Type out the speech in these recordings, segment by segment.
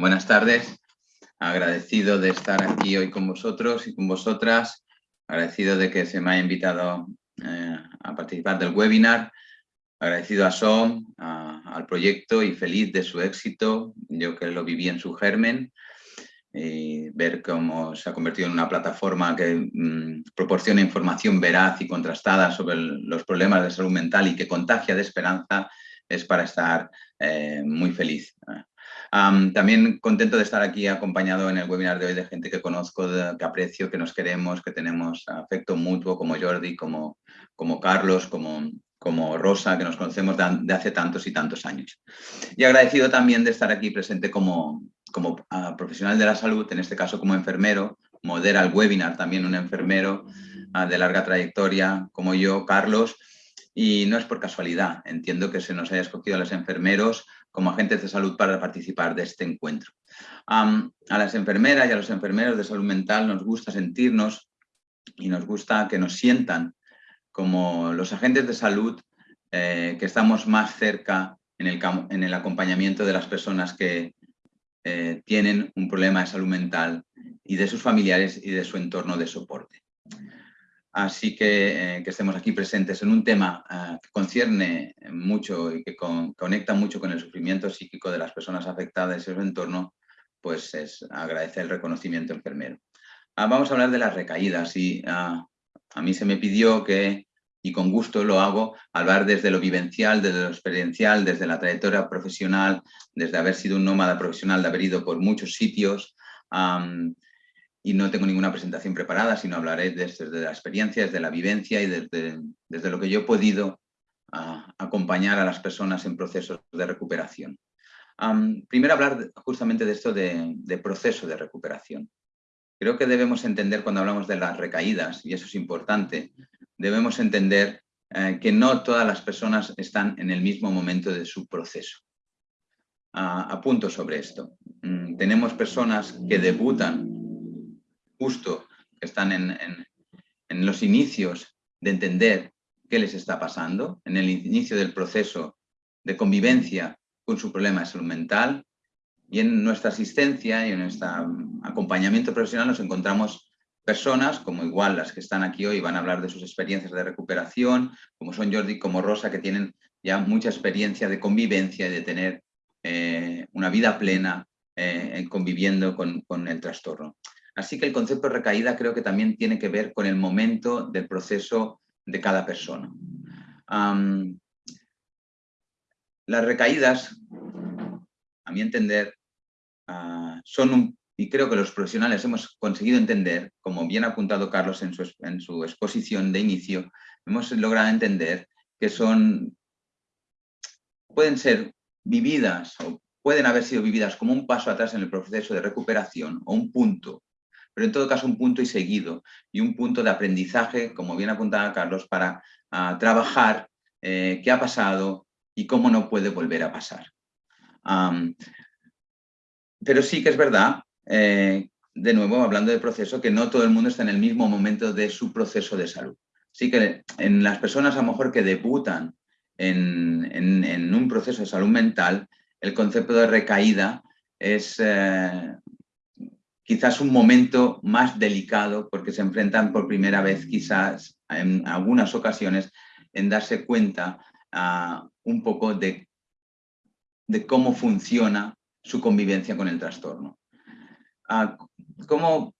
Buenas tardes. Agradecido de estar aquí hoy con vosotros y con vosotras. Agradecido de que se me haya invitado eh, a participar del webinar. Agradecido a SOM, al proyecto y feliz de su éxito. Yo que lo viví en su germen y ver cómo se ha convertido en una plataforma que mm, proporciona información veraz y contrastada sobre los problemas de salud mental y que contagia de esperanza es para estar eh, muy feliz. También contento de estar aquí acompañado en el webinar de hoy de gente que conozco, que aprecio, que nos queremos, que tenemos afecto mutuo, como Jordi, como, como Carlos, como, como Rosa, que nos conocemos de, hace tantos y tantos años. Y agradecido también de estar aquí presente como, como ah, profesional de la salud, en este caso como enfermero, modera el webinar también un enfermero ah, de larga trayectoria como yo, Carlos, y no es por casualidad, entiendo que se nos haya escogido a los enfermeros como agentes de salud para participar de este encuentro. a las enfermeras y a los enfermeros de salud mental nos gusta sentirnos y nos gusta que nos sientan como los agentes de salud eh, que estamos más cerca en el, en el acompañamiento de las personas que, eh, tienen un problema de salud mental y de sus familiares y de su entorno de soporte. Así que eh, que estemos aquí presentes en un tema eh, que concierne mucho y que conecta mucho con el sufrimiento psíquico de las personas afectadas y su entorno, pues es agradecer el reconocimiento enfermero. Ah, vamos a hablar de las recaídas y ah, a mí se me pidió que y con gusto lo hago, hablar desde lo vivencial, desde lo experiencial, desde la trayectoria profesional, desde haber sido un nómada profesional, de haber ido por muchos sitios y no tengo ninguna presentación preparada, sino hablaré desde, la experiencia, desde la vivencia y desde, desde lo que yo he podido acompañar a las personas en procesos de recuperación. primero hablar justamente de esto de, proceso de recuperación. Creo que debemos entender cuando hablamos de las recaídas, y eso es importante, debemos entender eh, que no todas las personas están en el mismo momento de su proceso. apunto sobre esto. Mm, tenemos personas que debutan justo, que están en, en los inicios de entender qué les está pasando, en el inicio del proceso de convivencia con su problema de salud mental, y en nuestra asistencia y en nuestro acompañamiento profesional nos encontramos personas, como igual las que están aquí hoy van a hablar de sus experiencias de recuperación, como son Jordi, como Rosa, que tienen ya mucha experiencia de convivencia y de tener eh, una vida plena eh, conviviendo con, el trastorno. Así que el concepto de recaída creo que también tiene que ver con el momento del proceso de cada persona. las recaídas, a mi entender, ah, son un y creo que los profesionales hemos conseguido entender, como bien ha apuntado Carlos en su, exposición de inicio, hemos logrado entender que son, pueden ser vividas o pueden haber sido vividas como un paso atrás en el proceso de recuperación o un punto, pero en todo caso un punto y seguido y un punto de aprendizaje, como bien apuntaba Carlos, para ah, trabajar eh, qué ha pasado y cómo no puede volver a pasar. pero sí que es verdad eh, de nuevo, hablando de proceso, que no todo el mundo está en el mismo momento de su proceso de salud. Así que en las personas a lo mejor que debutan en, un proceso de salud mental, el concepto de recaída es eh, quizás un momento más delicado porque se enfrentan por primera vez quizás en algunas ocasiones en darse cuenta ah, un poco de, cómo funciona su convivencia con el trastorno cómo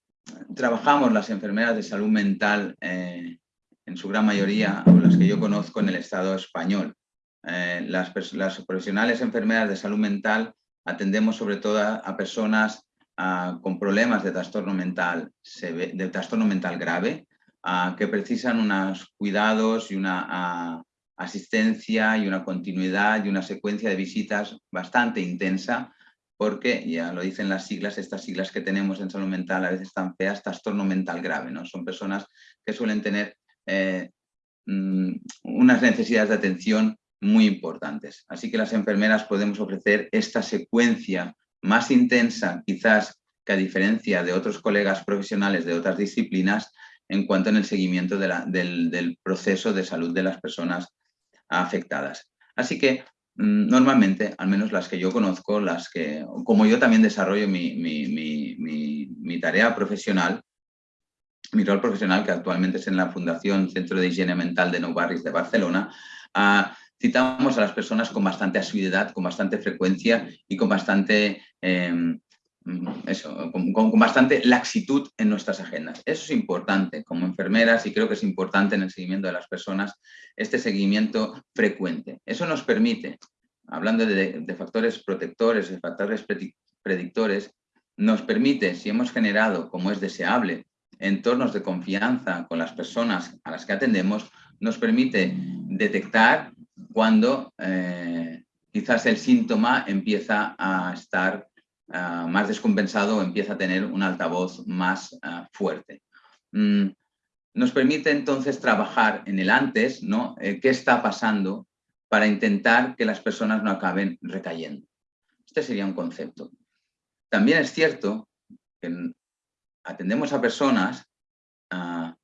trabajamos las enfermeras de salud mental, eh, en su gran mayoría, o las que yo conozco en el Estado español. Eh, las, profesionales enfermeras de salud mental atendemos sobre todo a, personas con problemas de trastorno mental, de trastorno mental grave, que precisan unos cuidados y una asistencia y una continuidad y una secuencia de visitas bastante intensa porque, ya lo dicen las siglas, estas siglas que tenemos en salud mental a veces están feas, trastorno mental grave, ¿no? Son personas que suelen tener eh, mm, unas necesidades de atención muy importantes. Así que las enfermeras podemos ofrecer esta secuencia más intensa, quizás que a diferencia de otros colegas profesionales de otras disciplinas, en cuanto en el seguimiento del, del proceso de salud de las personas afectadas. Así que mm, normalmente, al menos las que yo conozco, las que, como yo también desarrollo mi, mi tarea profesional, mi rol profesional, que actualmente es en la Fundación Centro de Higiene Mental de Nou Barris de Barcelona, ah, citamos a las personas con bastante asiduidad, con bastante frecuencia y con bastante, em, eso, con, bastante laxitud en nuestras agendas. Eso es importante como enfermeras y creo que es importante en el seguimiento de las personas este seguimiento frecuente. Eso nos permite, hablando de, de factores protectores, de factores predictores, nos permite, si hemos generado, como es deseable, entornos de confianza con las personas a las que atendemos, nos permite detectar cuando eh, quizás el síntoma empieza a estar ah, más descompensado o empieza a tener un altavoz más ah, fuerte. Mm, nos permite entonces trabajar en el antes, ¿no? Eh, ¿Qué está pasando para intentar que las personas no acaben recayendo? Este sería un concepto. También es cierto que atendemos a personas ah,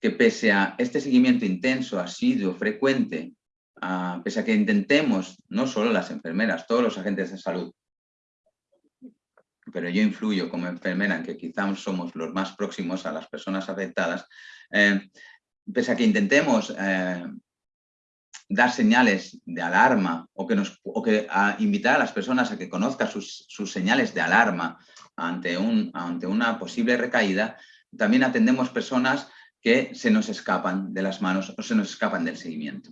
que pese a este seguimiento intenso, asiduo, frecuente, pese a que intentemos, no solo las enfermeras, todos los agentes de salud, pero yo influyo como enfermera en que quizás somos los más próximos a las personas afectadas, eh, pese a que intentemos eh, dar señales de alarma o que, nos, que invitar a las personas a que conozcan sus, sus señales de alarma ante, un, ante una posible recaída, también atendemos personas que se nos escapan de las manos o se nos escapan del seguimiento.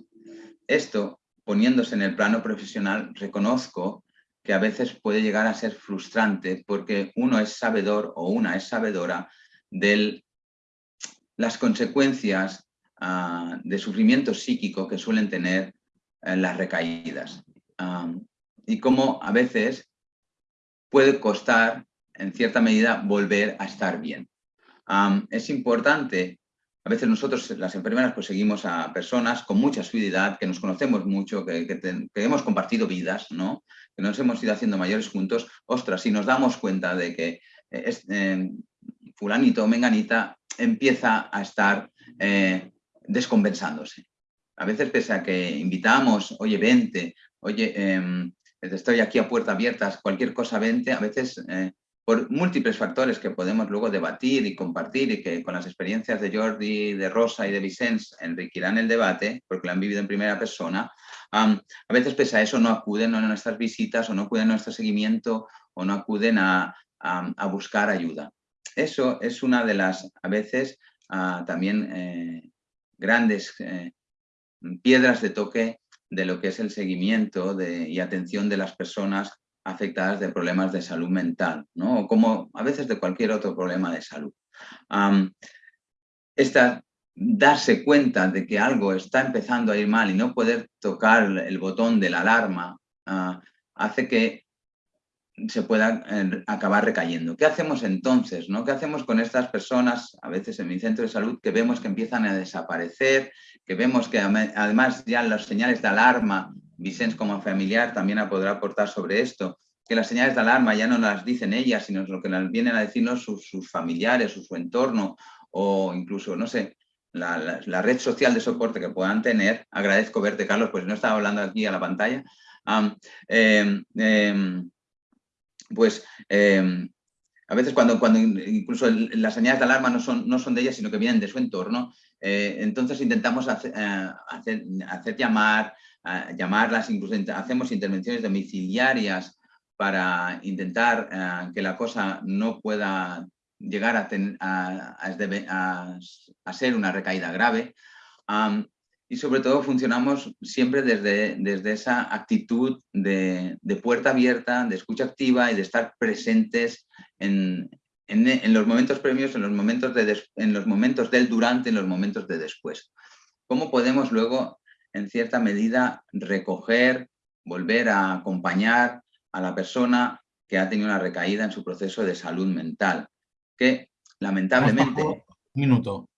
Esto, poniéndose en el plano profesional, reconozco que a veces puede llegar a ser frustrante porque uno es sabedor o una es sabedora de las consecuencias ah, de sufrimiento psíquico que suelen tener eh, las recaídas. Y cómo a veces puede costar en cierta medida, volver a estar bien. es importante, a veces nosotros, las enfermeras, pues seguimos a personas con mucha suididad, que nos conocemos mucho, que, hemos compartido vidas, ¿no? que nos hemos ido haciendo mayores juntos. Ostras, si nos damos cuenta de que eh, es, eh, fulanito o menganita empieza a estar eh, descompensándose. A veces pese a que invitamos, oye, vente, oye, em, estoy aquí a puerta abiertas, cualquier cosa vente, a veces por múltiples factores que podemos luego debatir y compartir y que con las experiencias de Jordi, de Rosa y de Vicens enriquirán el debate, porque lo han vivido en primera persona, a veces pese a eso no acuden a nuestras visitas o no acuden a nuestro seguimiento o no acuden a, buscar ayuda. Eso es una de las, a veces, ah, también eh, grandes eh, piedras de toque de lo que es el seguimiento y atención de las personas afectadas de problemas de salud mental, ¿no? o como a veces de cualquier otro problema de salud. esta, darse cuenta de que algo está empezando a ir mal y no poder tocar el botón de la alarma ah, hace que se pueda eh, acabar recayendo. ¿Qué hacemos entonces? ¿no? ¿Qué hacemos con estas personas, a veces en mi centro de salud, que vemos que empiezan a desaparecer, que vemos que además ya las señales de alarma Vicens como familiar también podrá aportar sobre esto, que las señales de alarma ya no las dicen ellas, sino lo que las vienen a decirnos sus, familiares o su entorno, o incluso, no sé, la, red social de soporte que puedan tener. Agradezco verte, Carlos, pues no estaba hablando aquí a la pantalla. Em, em, pues em, a veces cuando, cuando incluso las señales de alarma no son, no son de ellas, sino que vienen de su entorno, eh, entonces intentamos hacer, eh, hacer, hacer llamar, llamarlas, incluso hacemos intervenciones domiciliarias para intentar eh, que la cosa no pueda llegar a, a, ser una recaída grave. Y sobre todo funcionamos siempre desde, desde esa actitud de, puerta abierta, de escucha activa y de estar presentes en, en, los momentos premios, en los momentos, de en los momentos del durante, en los momentos de después. ¿Cómo podemos luego en cierta medida, recoger, volver a acompañar a la persona que ha tenido una recaída en su proceso de salud mental, que lamentablemente... Un minuto.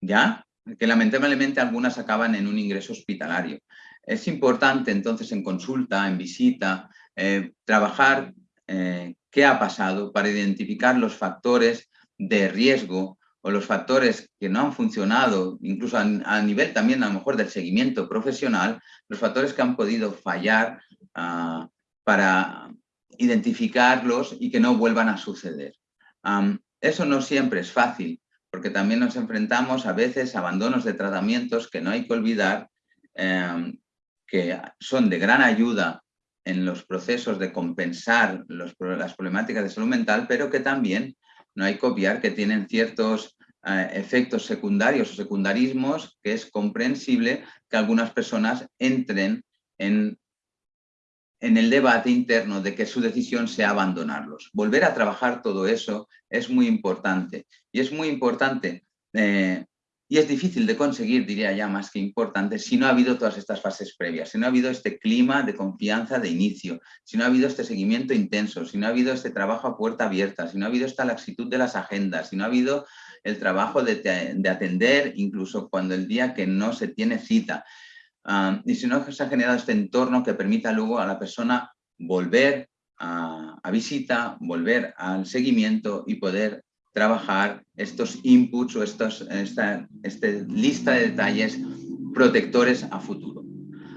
¿Ya? Que lamentablemente algunas acaban en un ingreso hospitalario. Es importante entonces en consulta, en visita, eh, trabajar eh, qué ha pasado para identificar los factores de riesgo o los factores que no han funcionado, incluso a, nivel también a lo mejor del seguimiento profesional, los factores que han podido fallar ah, para identificarlos y que no vuelvan a suceder. eso no siempre es fácil, porque también nos enfrentamos a veces a abandonos de tratamientos que no hay que olvidar, em, que son de gran ayuda en los procesos de compensar las problemáticas de salud mental, pero que también no hay que obviar que tienen ciertos eh, efectos secundarios o secundarismos que es comprensible que algunas personas entren en, en el debate interno de que su decisión sea abandonarlos. Volver a trabajar todo eso es muy importante. Y es muy importante eh, y es difícil de conseguir, diría ya más que importante, si no ha habido todas estas fases previas, si no ha habido este clima de confianza de inicio, si no ha habido este seguimiento intenso, si no ha habido este trabajo a puerta abierta, si no ha habido esta laxitud de las agendas, si no ha habido el trabajo de, atender incluso cuando el día que no se tiene cita, ah, y si no se ha generado este entorno que permita luego a la persona volver a, a visita, volver al seguimiento y poder trabajar estos inputs o estos, esta, este lista de detalles protectores a futuro.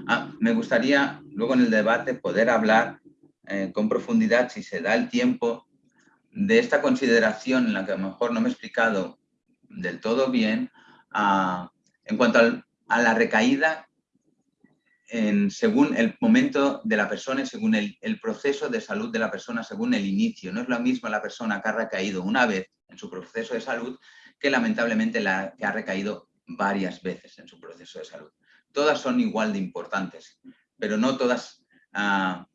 Ah, me gustaría luego en el debate poder hablar eh, con profundidad, si se da el tiempo, de esta consideración en la que a lo mejor no me he explicado del todo bien, ah, en cuanto a la recaída según el momento de la persona y según el, proceso de salud de la persona, según el inicio. No es lo mismo la persona que ha recaído una vez en su proceso de salud que lamentablemente la que ha recaído varias veces en su proceso de salud. Todas son igual de importantes, pero no todas, ah,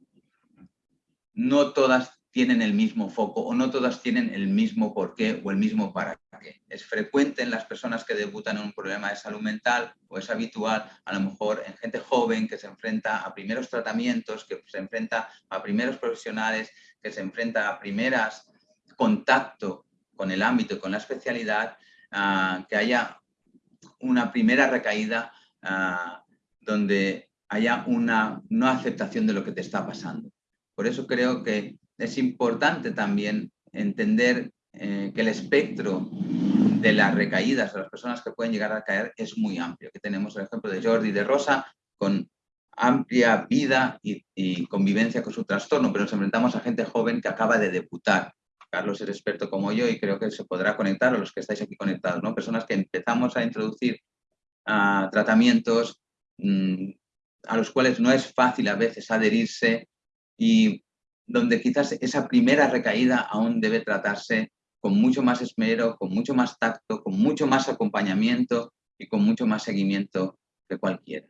no todas tienen el mismo foco o no todas tienen el mismo porqué o el mismo para qué. Es frecuente en las personas que debutan en un problema de salud mental o es habitual a lo mejor en gente joven que se enfrenta a primeros tratamientos, que se enfrenta a primeros profesionales, que se enfrenta a primeras contacto con el ámbito y con la especialidad, ah, que haya una primera recaída ah, donde haya una no aceptación de lo que te está pasando. Por eso creo que es importante también entender eh, que el espectro de las recaídas de las personas que pueden llegar a caer es muy amplio. Que tenemos el ejemplo de Jordi de Rosa con amplia vida y, convivencia con su trastorno, pero nos enfrentamos a gente joven que acaba de debutar. Carlos es experto como yo y creo que se podrá conectar a los que estáis aquí conectados, ¿no? Personas que empezamos a introducir ah, tratamientos mm, a los cuales no es fácil a veces adherirse y donde quizás esa primera recaída aún debe tratarse con mucho más esmero, con mucho más tacto, con mucho más acompañamiento y con mucho más seguimiento que cualquiera.